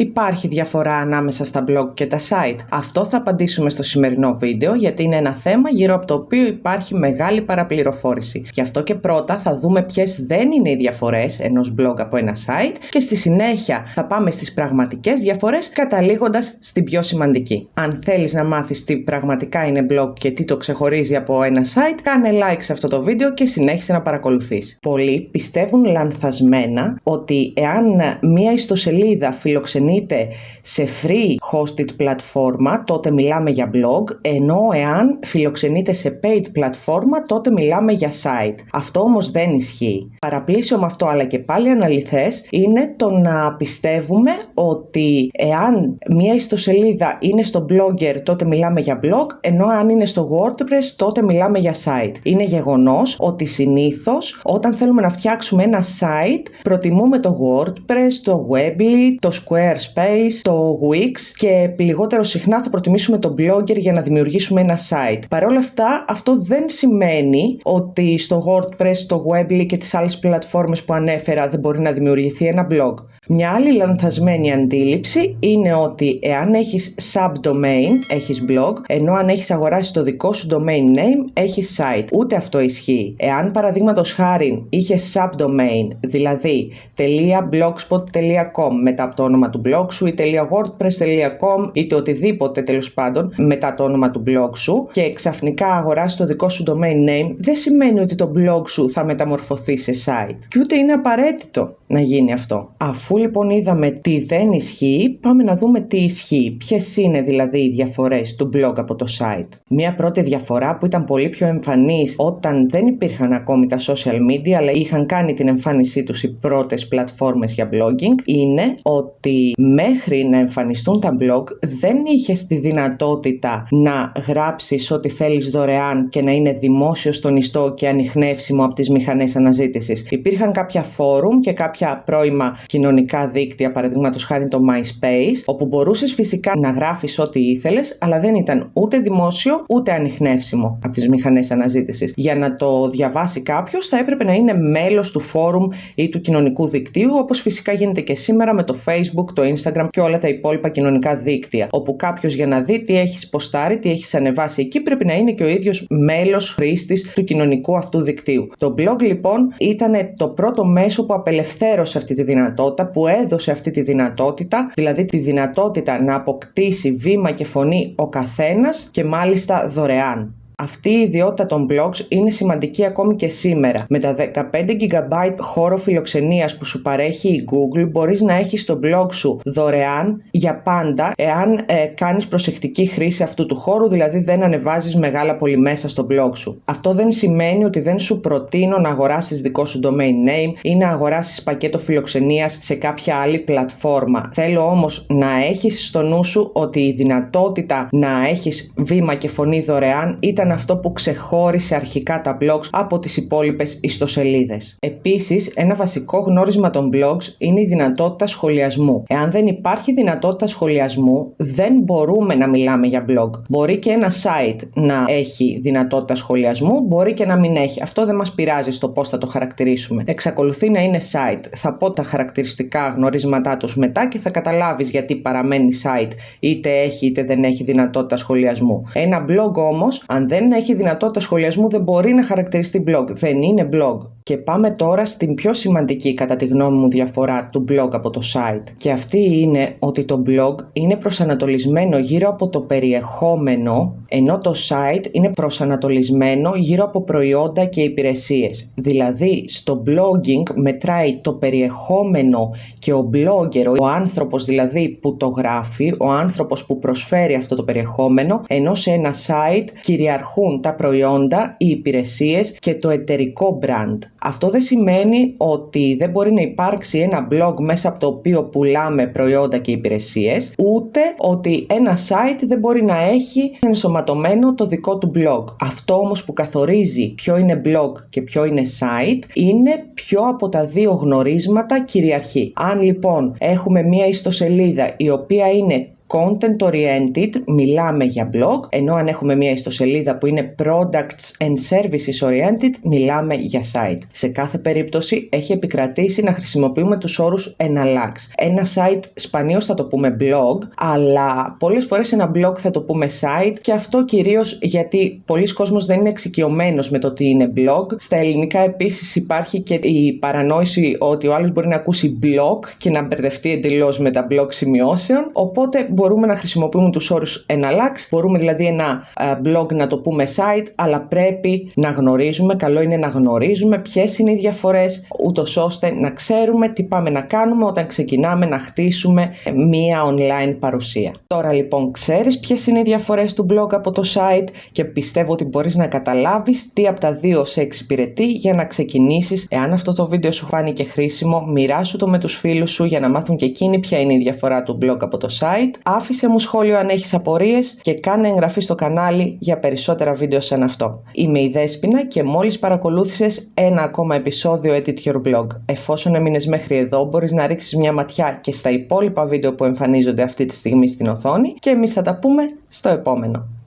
Υπάρχει διαφορά ανάμεσα στα blog και τα site. Αυτό θα απαντήσουμε στο σημερινό βίντεο γιατί είναι ένα θέμα γύρω από το οποίο υπάρχει μεγάλη παραπληροφόρηση. Γι' αυτό και πρώτα θα δούμε ποιες δεν είναι οι διαφορές ενός blog από ένα site και στη συνέχεια θα πάμε στις πραγματικές διαφορές καταλήγοντας στην πιο σημαντική. Αν θέλεις να μάθεις τι πραγματικά είναι blog και τι το ξεχωρίζει από ένα site, κάνε like σε αυτό το βίντεο και συνέχισε να παρακολουθείς. Πολλοί πιστεύουν λανθασμένα ότι εάν μία ιστοσελίδα φιλοξενείται σε free hosted πλατφόρμα, τότε μιλάμε για blog, ενώ εάν φιλοξενείται σε paid πλατφόρμα, τότε μιλάμε για site. Αυτό όμως δεν ισχύει. Παραπλήσιο με αυτό, αλλά και πάλι αναλυθές, είναι το να πιστεύουμε ότι εάν μία ιστοσελίδα είναι στο blogger, τότε μιλάμε για blog, ενώ αν είναι στο WordPress, τότε μιλάμε για site. Είναι γεγονός ότι συνήθως όταν θέλουμε να φτιάξουμε ένα site, προτιμούμε το WordPress, το Weebly, το Squarespace, το Wix και λιγότερο συχνά θα προτιμήσουμε το Blogger για να δημιουργήσουμε ένα site. Παρ' όλα αυτά, αυτό δεν σημαίνει ότι στο WordPress, το Weebly και τις άλλες πλατφόρμες που ανέφερα δεν μπορεί να δημιουργηθεί ένα blog. Μια άλλη λανθασμένη αντίληψη είναι ότι εάν έχεις subdomain, έχεις blog, ενώ αν έχεις αγοράσει το δικό σου domain name, έχεις site. Ούτε αυτό ισχύει. Εάν παραδείγματος χάρη είχες subdomain, δηλαδή .blogspot.com μετά από το όνομα του blog σου ή .wordpress.com ή το οτιδήποτε τέλος πάντων μετά το όνομα του blog σου και ξαφνικά αγοράσει το δικό σου domain name, δεν σημαίνει ότι το blog σου θα μεταμορφωθεί σε site. Και ούτε είναι απαραίτητο να γίνει αυτό. Αφού λοιπόν είδαμε τι δεν ισχύει, πάμε να δούμε τι ισχύει. Ποιες είναι δηλαδή οι διαφορές του blog από το site. Μία πρώτη διαφορά που ήταν πολύ πιο εμφανής όταν δεν υπήρχαν ακόμη τα social media, αλλά είχαν κάνει την εμφάνισή τους οι πρώτες πλατφόρμες για blogging, είναι ότι μέχρι να εμφανιστούν τα blog δεν είχες τη δυνατότητα να γράψεις ό,τι θέλεις δωρεάν και να είναι δημόσιο στον ιστό και ανοιχνεύσιμο από τις μηχανές αναζήτησης. Υπήρχαν κάποια φόρουμ και κάποια πρώιμα κοινωνικά δίκτυα, παραδείγματος χάρη το MySpace, όπου μπορούσες φυσικά να γράφεις ό,τι ήθελες, αλλά δεν ήταν ούτε δημόσιο ούτε ανοιχνεύσιμο από τις μηχανές αναζήτησης. Για να το διαβάσει κάποιος, θα έπρεπε να είναι μέλος του φόρουμ ή του κοινωνικού δικτύου, όπως φυσικά γίνεται και σήμερα με το Facebook, το Instagram και όλα τα υπόλοιπα κοινωνικά δίκτυα. Όπου κάποιος για να δει τι έχεις ποστάρει, τι έχεις ανεβάσει εκεί, πρέπει να είναι και ο ίδιος μέλος χρήστης του κοινωνικού αυτού δικτύου. Το blog λοιπόν ήταν το πρώτο μέσο που απελευθέρωσε αυτή τη δυνατότητα, που έδωσε αυτή τη δυνατότητα, δηλαδή τη δυνατότητα να αποκτήσει βήμα και φωνή ο καθένας και μάλιστα δωρεάν. Αυτή η ιδιότητα των blogs είναι σημαντική ακόμη και σήμερα. Με τα 15 GB χώρο φιλοξενίας που σου παρέχει η Google μπορείς να έχεις το blog σου δωρεάν για πάντα εάν ε, κάνεις προσεκτική χρήση αυτού του χώρου, δηλαδή δεν ανεβάζεις μεγάλα πολύ μέσα στο blog σου. Αυτό δεν σημαίνει ότι δεν σου προτείνω να αγοράσεις δικό σου domain name ή να αγοράσεις πακέτο φιλοξενίας σε κάποια άλλη πλατφόρμα. Θέλω όμως να έχεις στο νου σου ότι η δυνατότητα να έχεις βήμα και φωνή δωρεάν ήταν αυτό που ξεχώρισε αρχικά τα blogs από τις υπόλοιπες ιστοσελίδες. Επίσης, ένα βασικό γνώρισμα των blogs είναι η δυνατότητα σχολιασμού. Εάν δεν υπάρχει δυνατότητα σχολιασμού, δεν μπορούμε να μιλάμε για blog. Μπορεί και ένα site να έχει δυνατότητα σχολιασμού, μπορεί και να μην έχει. Αυτό δεν μας πειράζει στο πώς θα το χαρακτηρίσουμε. Εξακολουθεί να είναι site. Θα πω τα χαρακτηριστικά γνωρίσματά τους μετά και θα καταλάβεις γιατί παραμένει site είτε έχει είτε δεν έχει δυνατότητα σχολιασμού. Ένα blog όμως, αν δεν δεν έχει δυνατότητα σχολιασμού δεν μπορεί να χαρακτηριστεί blog. Δεν είναι blog. Και πάμε τώρα στην πιο σημαντική κατά τη γνώμη μου διαφορά του blog από το site. Και αυτή είναι ότι το blog είναι προσανατολισμένο γύρω από το περιεχόμενο ενώ το site είναι προσανατολισμένο γύρω από προϊόντα και υπηρεσίες. Δηλαδή στο blogging μετράει το περιεχόμενο και ο blogger, ο άνθρωπος δηλαδή που το γράφει, ο άνθρωπος που προσφέρει αυτό το περιεχόμενο, ενώ σε ένα site κυριαρχούν τα προϊόντα, οι υπηρεσίες και το εταιρικό brand. Αυτό δεν σημαίνει ότι δεν μπορεί να υπάρξει ένα blog μέσα από το οποίο πουλάμε προϊόντα και υπηρεσίες, ούτε ότι ένα site δεν μπορεί να έχει ενσωματωμένο το δικό του blog. Αυτό όμως που καθορίζει ποιο είναι blog και ποιο είναι site είναι ποιο από τα δύο γνωρίσματα κυριαρχεί. Αν λοιπόν έχουμε μία ιστοσελίδα η οποία είναι content oriented, μιλάμε για blog, ενώ αν έχουμε μια ιστοσελίδα που είναι products and services oriented, μιλάμε για site. Σε κάθε περίπτωση έχει επικρατήσει να χρησιμοποιούμε τους όρους εναλλάξ. Ένα site σπανίως θα το πούμε blog, αλλά πολλές φορές ένα blog θα το πούμε site και αυτό κυρίως γιατί πολλοί κόσμος δεν είναι εξοικειωμένος με το τι είναι blog. Στα ελληνικά επίσης υπάρχει και η παρανόηση ότι ο άλλος μπορεί να ακούσει blog και να μπερδευτεί εντελώς με τα blog σημειώσεων, οπότε μπορούμε να χρησιμοποιούμε τους όρους εναλλάξ, μπορούμε δηλαδή ένα ε, blog να το πούμε site, αλλά πρέπει να γνωρίζουμε, καλό είναι να γνωρίζουμε ποιες είναι οι διαφορές, ούτως ώστε να ξέρουμε τι πάμε να κάνουμε όταν ξεκινάμε να χτίσουμε μία online παρουσία. Τώρα λοιπόν ξέρεις ποιες είναι οι διαφορές του blog από το site και πιστεύω ότι μπορείς να καταλάβεις τι από τα δύο σε εξυπηρετεί για να ξεκινήσεις. Εάν αυτό το βίντεο σου φάνηκε χρήσιμο, μοιράσου το με τους φίλους σου για να μάθουν και εκείνοι ποια είναι η διαφορά του blog από το site. Άφησε μου σχόλιο αν έχεις απορίες και κάνε εγγραφή στο κανάλι για περισσότερα βίντεο σαν αυτό. Είμαι η Δέσποινα και μόλις παρακολούθησες ένα ακόμα επεισόδιο Edit Your Blog. Εφόσον έμεινες μέχρι εδώ μπορείς να ρίξεις μια ματιά και στα υπόλοιπα βίντεο που εμφανίζονται αυτή τη στιγμή στην οθόνη και εμείς θα τα πούμε στο επόμενο.